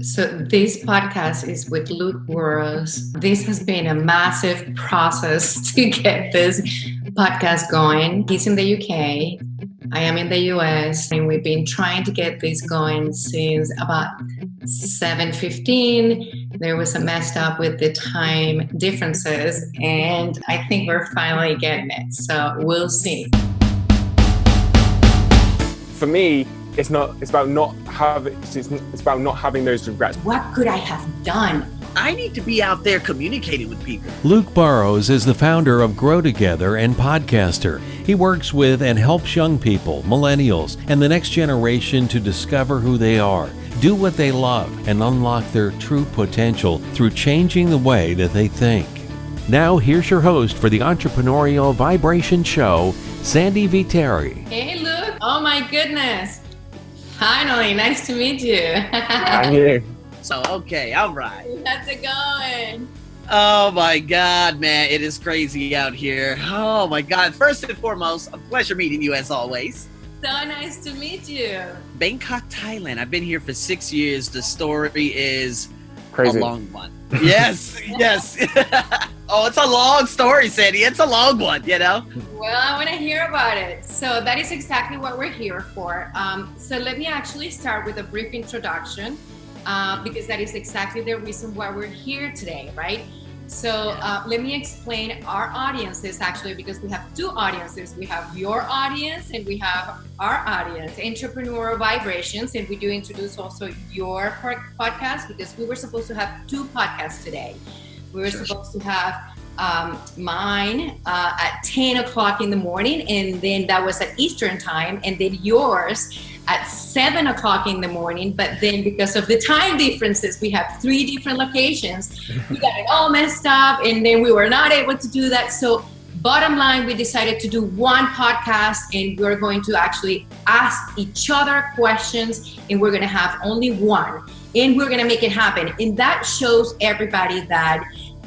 So, this podcast is with Luke Burrows. This has been a massive process to get this podcast going. He's in the UK, I am in the US, and we've been trying to get this going since about 7:15. There was a messed up with the time differences, and I think we're finally getting it. So, we'll see. For me, it's not it's about not having it's, it's about not having those regrets What could I have done? I need to be out there communicating with people. Luke Burrows is the founder of Grow Together and Podcaster. He works with and helps young people, millennials, and the next generation to discover who they are, do what they love, and unlock their true potential through changing the way that they think. Now, here's your host for the Entrepreneurial Vibration Show, Sandy Viteri. Hey, Luke. Oh, my goodness. Finally, nice to meet you. and you So, okay, all right. How's it going? Oh my God, man, it is crazy out here. Oh my God. First and foremost, a pleasure meeting you as always. So nice to meet you. Bangkok, Thailand. I've been here for six years. The story is crazy a long one. Yes, yes. oh, it's a long story, Sandy. It's a long one, you know? Well, I want to hear about it. So that is exactly what we're here for. Um, so let me actually start with a brief introduction uh, because that is exactly the reason why we're here today, right? So uh, let me explain our audiences actually because we have two audiences. We have your audience and we have our audience, Entrepreneurial Vibrations, and we do introduce also your podcast because we were supposed to have two podcasts today. We were sure. supposed to have um, mine uh, at 10 o'clock in the morning, and then that was at Eastern time, and then yours at 7 o'clock in the morning. But then, because of the time differences, we have three different locations. We got it all messed up, and then we were not able to do that. So, bottom line, we decided to do one podcast, and we're going to actually ask each other questions, and we're going to have only one, and we're going to make it happen. And that shows everybody that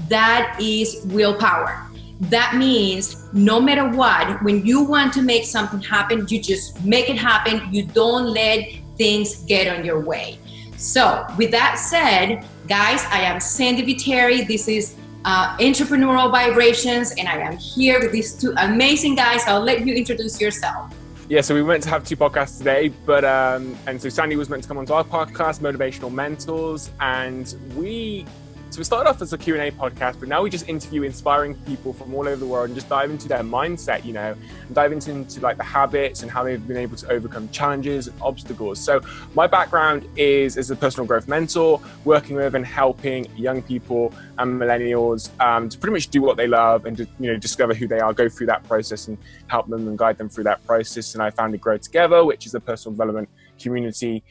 that is willpower. That means no matter what, when you want to make something happen, you just make it happen. You don't let things get on your way. So, with that said, guys, I am Sandy Viteri. This is uh, Entrepreneurial Vibrations, and I am here with these two amazing guys. I'll let you introduce yourself. Yeah, so we meant to have two podcasts today, but um, and so Sandy was meant to come onto our podcast, Motivational Mentors, and we so we started off as a Q&A podcast, but now we just interview inspiring people from all over the world and just dive into their mindset, you know, and dive into, into like the habits and how they've been able to overcome challenges and obstacles. So my background is as a personal growth mentor, working with and helping young people and millennials um, to pretty much do what they love and to, you know, discover who they are, go through that process and help them and guide them through that process. And I founded Grow Together, which is a personal development community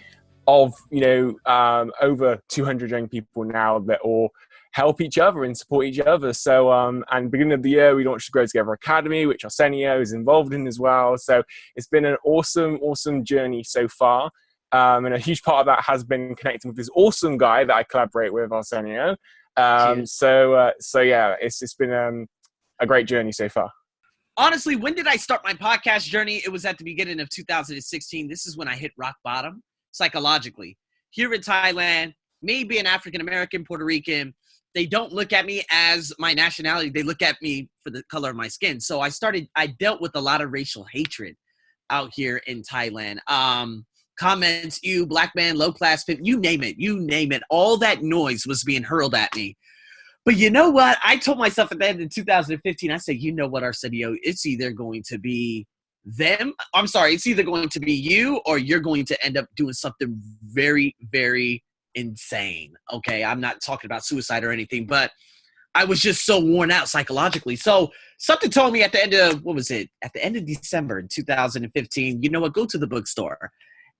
of you know um, over 200 young people now that all help each other and support each other. So, um, and beginning of the year, we launched the Grow Together Academy, which Arsenio is involved in as well. So it's been an awesome, awesome journey so far. Um, and a huge part of that has been connecting with this awesome guy that I collaborate with, Arsenio. Um, so, uh, so yeah, it's it's been um, a great journey so far. Honestly, when did I start my podcast journey? It was at the beginning of 2016. This is when I hit rock bottom psychologically. Here in Thailand, me being African American, Puerto Rican, they don't look at me as my nationality. They look at me for the color of my skin. So I started, I dealt with a lot of racial hatred out here in Thailand. Um, comments, you, black man, low class, you name it, you name it. All that noise was being hurled at me. But you know what? I told myself at the end of 2015, I said, you know what, Arsenio, it's either going to be them. I'm sorry, it's either going to be you or you're going to end up doing something very, very insane. Okay, I'm not talking about suicide or anything, but I was just so worn out psychologically. So something told me at the end of what was it? At the end of December in 2015, you know what? Go to the bookstore,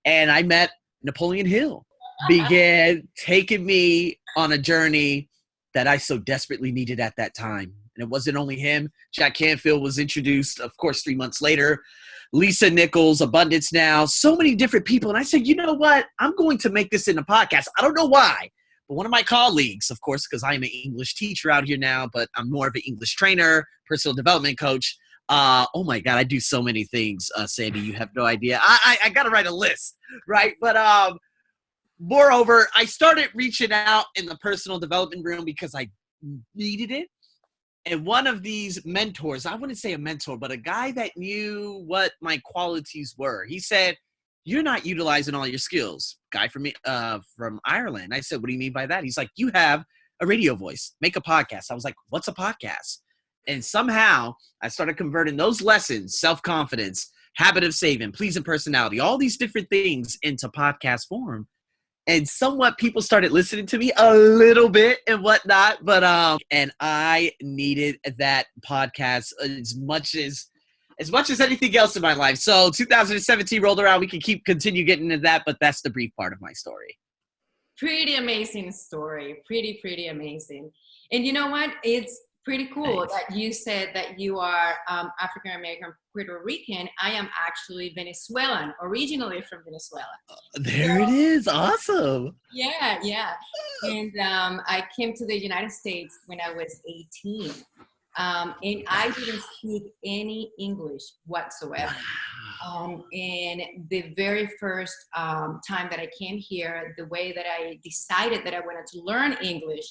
and I met Napoleon Hill. Began taking me on a journey that I so desperately needed at that time. And it wasn't only him. Jack Canfield was introduced, of course, three months later. Lisa Nichols, Abundance Now, so many different people. And I said, you know what? I'm going to make this in a podcast. I don't know why, but one of my colleagues, of course, because I'm an English teacher out here now, but I'm more of an English trainer, personal development coach. Uh, oh my God, I do so many things, uh, Sandy. You have no idea. I, I, I got to write a list, right? But um, moreover, I started reaching out in the personal development room because I needed it. And one of these mentors, I wouldn't say a mentor, but a guy that knew what my qualities were, he said, You're not utilizing all your skills. Guy from uh from Ireland. I said, What do you mean by that? He's like, You have a radio voice, make a podcast. I was like, What's a podcast? And somehow I started converting those lessons, self-confidence, habit of saving, pleasing personality, all these different things into podcast form and somewhat people started listening to me a little bit and whatnot but um and i needed that podcast as much as as much as anything else in my life. So 2017 rolled around. We can keep continue getting into that but that's the brief part of my story. Pretty amazing story. Pretty pretty amazing. And you know what? It's pretty cool Thanks. that you said that you are um, African American Puerto Rican. I am actually Venezuelan, originally from Venezuela. Uh, there so, it is. Awesome. Yeah, yeah. And um, I came to the United States when I was 18. Um, and I didn't speak any English whatsoever. Um, and the very first um, time that I came here, the way that I decided that I wanted to learn English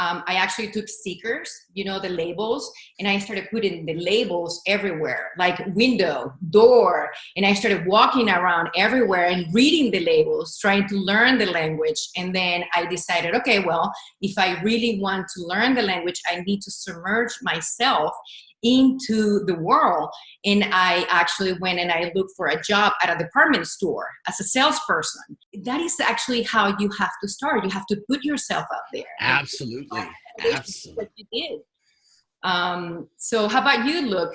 um, I actually took stickers, you know, the labels, and I started putting the labels everywhere, like window, door, and I started walking around everywhere and reading the labels, trying to learn the language. And then I decided, okay, well, if I really want to learn the language, I need to submerge myself into the world. And I actually went and I looked for a job at a department store as a salesperson. That is actually how you have to start. You have to put yourself out there. Absolutely. Absolutely. What you did. Um, so how about you, Luke?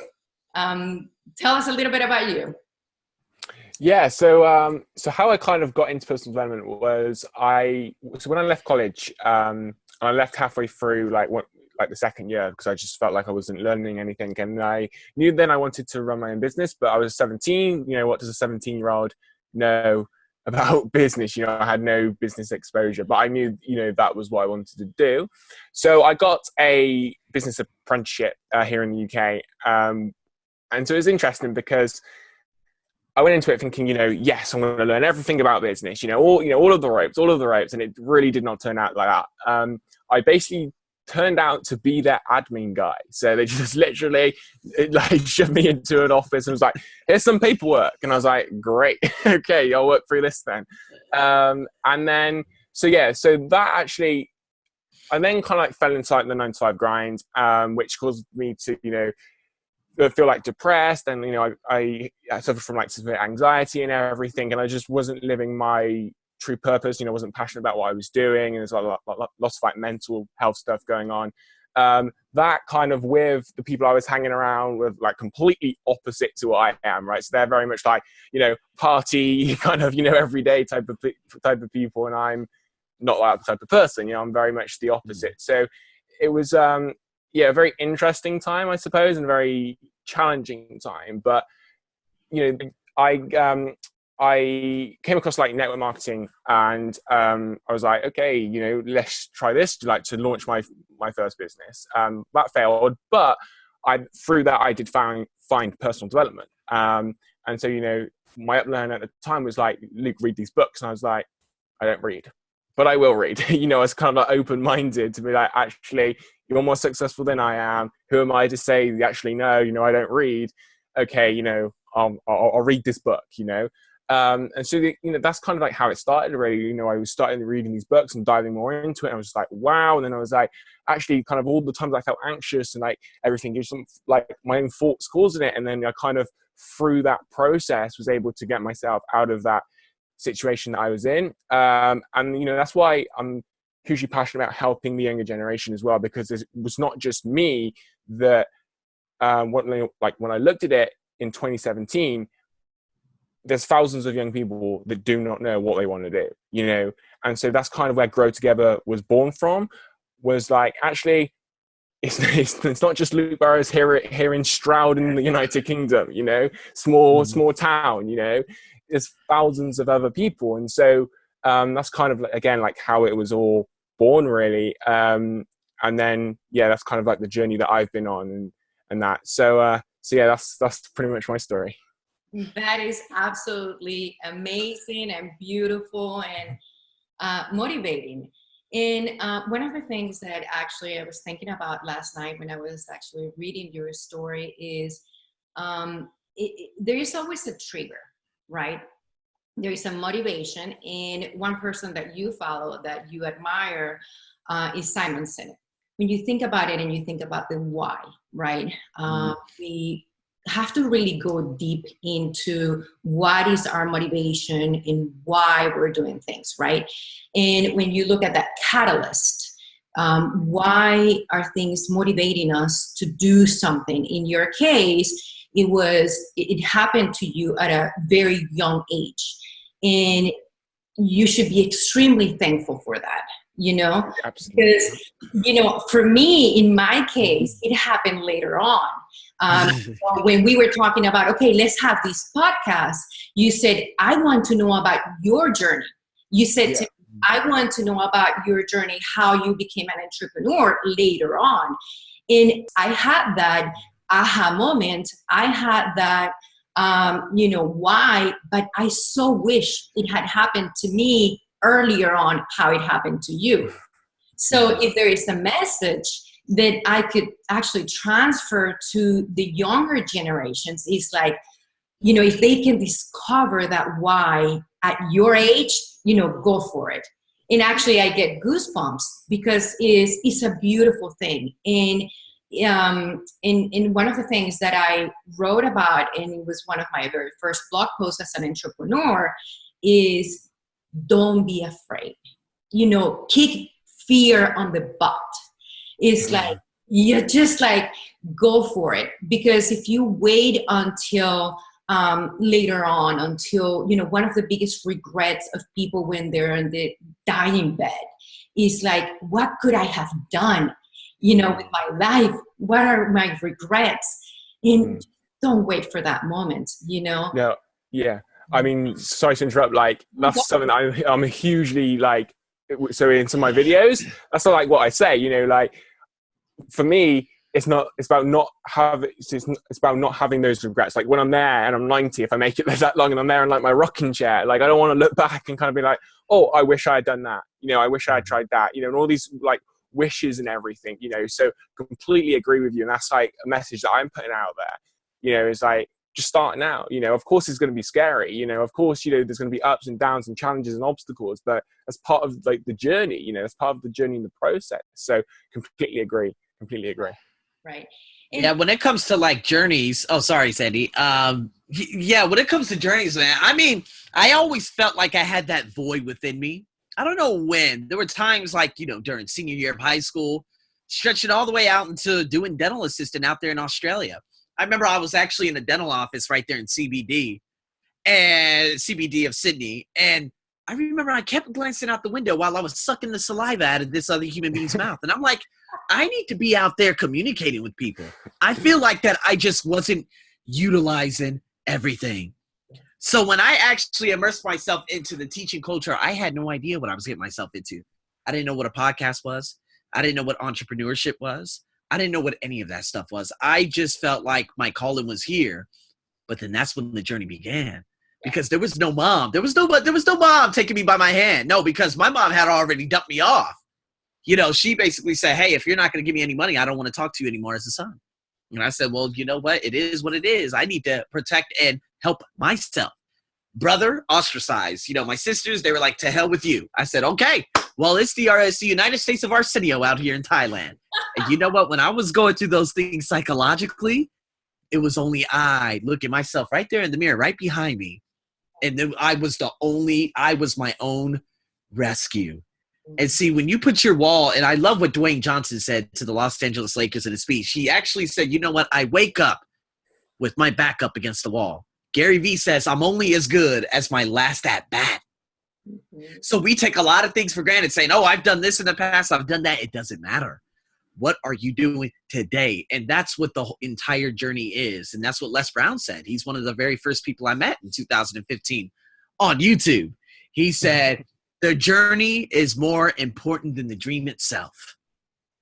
Um, tell us a little bit about you. Yeah, so um, so how I kind of got into personal development was I so when I left college, um, I left halfway through like what like the second year because I just felt like I wasn't learning anything. And I knew then I wanted to run my own business, but I was 17. You know, what does a 17 year old know about business? You know, I had no business exposure, but I knew, you know, that was what I wanted to do. So I got a business apprenticeship uh, here in the UK. Um, and so it was interesting because I went into it thinking, you know, yes, I'm going to learn everything about business, you know, all, you know, all of the ropes, all of the ropes. And it really did not turn out like that. Um, I basically turned out to be their admin guy. So they just literally like shoved me into an office and was like, here's some paperwork. And I was like, great. okay, I'll work through this then. Um, and then, so yeah, so that actually, I then kind of like fell inside the nine to five grind, um, which caused me to, you know, feel like depressed and, you know, I, I, I suffered from like severe anxiety and everything. And I just wasn't living my true purpose. You know, wasn't passionate about what I was doing, and there's a lot, lot, lots of like mental health stuff going on. Um, that kind of with the people I was hanging around with, like completely opposite to what I am, right? So they're very much like you know party kind of you know everyday type of type of people, and I'm not that type of person. You know, I'm very much the opposite. So it was um, yeah, a very interesting time, I suppose, and a very challenging time. But you know, I um, I came across like network marketing and um, I was like, okay, you know, let's try this like to launch my my first business. Um, that failed, but I through that I did find find personal development. Um, and so you know, my upline at the time was like, Luke, read these books, and I was like, I don't read, but I will read. you know, I was kind of like open minded to be like, actually, you're more successful than I am. Who am I to say actually no? You know, I don't read. Okay, you know, I'll, I'll, I'll read this book. You know. Um, and so, the, you know, that's kind of like how it started really. You know, I was starting reading these books and diving more into it. I was just like, wow. And then I was like, actually, kind of all the times I felt anxious and like everything, just like my own thoughts causing it. And then I kind of, through that process, was able to get myself out of that situation that I was in. Um, and, you know, that's why I'm hugely passionate about helping the younger generation as well, because it was not just me that, um, what, like when I looked at it in 2017, there's thousands of young people that do not know what they want to do, you know? And so that's kind of where Grow Together was born from, was like, actually, it's, it's, it's not just Luke Burrows here, here in Stroud in the United Kingdom, you know, small, mm. small town, you know, there's thousands of other people. And so um, that's kind of, again, like how it was all born really. Um, and then, yeah, that's kind of like the journey that I've been on and, and that. So, uh, so yeah, that's, that's pretty much my story. That is absolutely amazing and beautiful. And uh, motivating. And uh, one of the things that actually I was thinking about last night when I was actually reading your story is um, it, it, there is always a trigger, right? There is a motivation, and one person that you follow that you admire uh, is Simon Sinek. When you think about it and you think about the why, right? Uh, mm-hmm. we have to really go deep into what is our motivation and why we're doing things, right? And when you look at that catalyst, um, why are things motivating us to do something? In your case, it was it happened to you at a very young age, and you should be extremely thankful for that you know Absolutely. because you know for me in my case it happened later on um, when we were talking about okay let's have these podcasts you said i want to know about your journey. You said yeah. to, i want to know about your journey how you became an entrepreneur later on. And i had that aha moment. I had that um, you know why but i so wish it had happened to me earlier on how it happened to you. So if there is a message that I could actually transfer to the younger generations is like, you know, if they can discover that why at your age, you know, go for it. And actually, I get goosebumps because it's, it's a beautiful thing. And um, in, in one of the things that I wrote about, and it was one of my very first blog posts as an entrepreneur, is don't be afraid. You know, kick fear on the butt it's like you just like go for it. Because if you wait until um, later on until you know one of the biggest regrets of people when they're in the dying bed is like what could i have done you know with my life? What are my regrets? And mm. don't wait for that moment you know? No yeah. I mean sorry to interrupt like that's something I'm, I'm hugely like so into my videos. That's not like what i say you know like for me it's not it's about not having it's, it's about not having those regrets. Like when i'm there and i'm 90 if i make it that long and i'm there in like my rocking chair like i don't want to look back and kind of be like oh i wish i had done that. You know i wish i had tried that. You know and all these like wishes and everything you know so completely agree with you and that's like a message that i'm putting out there. You know is like just starting out you know of course it's going to be scary you know of course you know there's going to be ups and downs and challenges and obstacles but as part of like the journey you know as part of the journey and the process. So completely agree completely agree. Right. And yeah when it comes to like journeys oh sorry sandy um yeah when it comes to journeys man i mean i always felt like i had that void within me. I don't know when. There were times like you know during senior year of high school stretching all the way out into doing dental assistant out there in australia I remember I was actually in a dental office right there in CBD and CBD of Sydney. And I remember I kept glancing out the window while I was sucking the saliva out of this other human being's mouth. And I'm like, I need to be out there communicating with people. I feel like that I just wasn't utilizing everything. So when I actually immersed myself into the teaching culture, I had no idea what I was getting myself into. I didn't know what a podcast was. I didn't know what entrepreneurship was. I didn't know what any of that stuff was. I just felt like my calling was here. But then that's when the journey began. Because there was no mom. There was no there was no mom taking me by my hand. No, because my mom had already dumped me off. You know, she basically said, Hey, if you're not gonna give me any money, I don't want to talk to you anymore as a son. And I said, Well, you know what? It is what it is. I need to protect and help myself. Brother, ostracized. You know, my sisters, they were like, to hell with you. I said, okay, well, it's the, uh, it's the United States of Arsenio out here in Thailand. And you know what? When I was going through those things psychologically, it was only I looking myself right there in the mirror, right behind me. And then I was the only, I was my own rescue. And see, when you put your wall, and I love what Dwayne Johnson said to the Los Angeles Lakers in his speech, he actually said, you know what? I wake up with my back up against the wall. Gary Vee says, I'm only as good as my last at bat. Mm-hmm. So we take a lot of things for granted, saying, "Oh, I've done this in the past. I've done that." It doesn't matter. What are you doing today? And that's what the entire journey is. And that's what Les Brown said. He's one of the very first people I met in 2015 on YouTube. He said, "The journey is more important than the dream itself."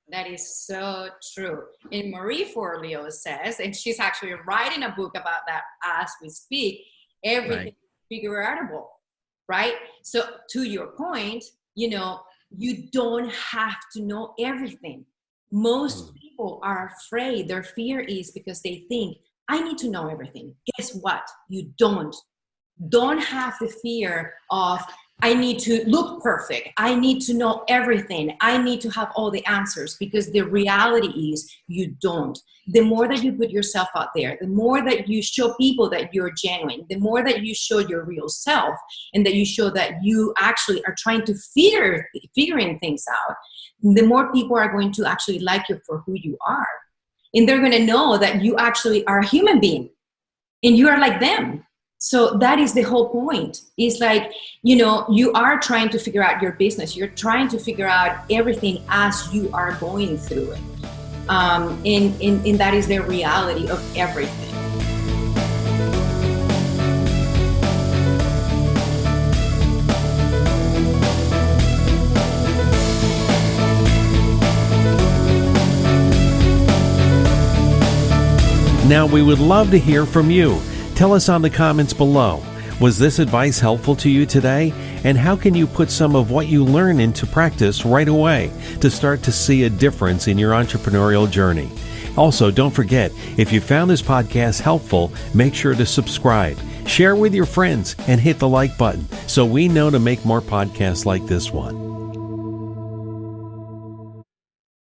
That is so true. And Marie Forleo says, and she's actually writing a book about that as we speak. Everything right. figureoutable right? So to your point, you know, you don't have to know everything. Most mm. people are afraid. Their fear is because they think, I need to know everything. Guess what? You don't. Don't have the fear of I need to look perfect. I need to know everything. I need to have all the answers because the reality is you don't. The more that you put yourself out there, the more that you show people that you're genuine, the more that you show your real self and that you show that you actually are trying to figure figuring things out, the more people are going to actually like you for who you are. And they're going to know that you actually are a human being and you are like them. So that is the whole point. It's like you know you are trying to figure out your business. You're trying to figure out everything as you are going through it. Um, and, and, and that is the reality of everything Now, we would love to hear from you. Tell us on the comments below. Was this advice helpful to you today? And how can you put some of what you learn into practice right away to start to see a difference in your entrepreneurial journey? Also, don't forget, if you found this podcast helpful, make sure to subscribe, share with your friends, and hit the like button so we know to make more podcasts like this one.